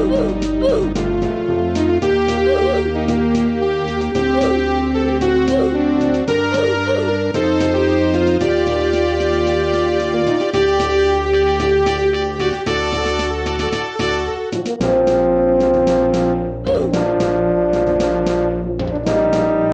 Boom, boom, boom.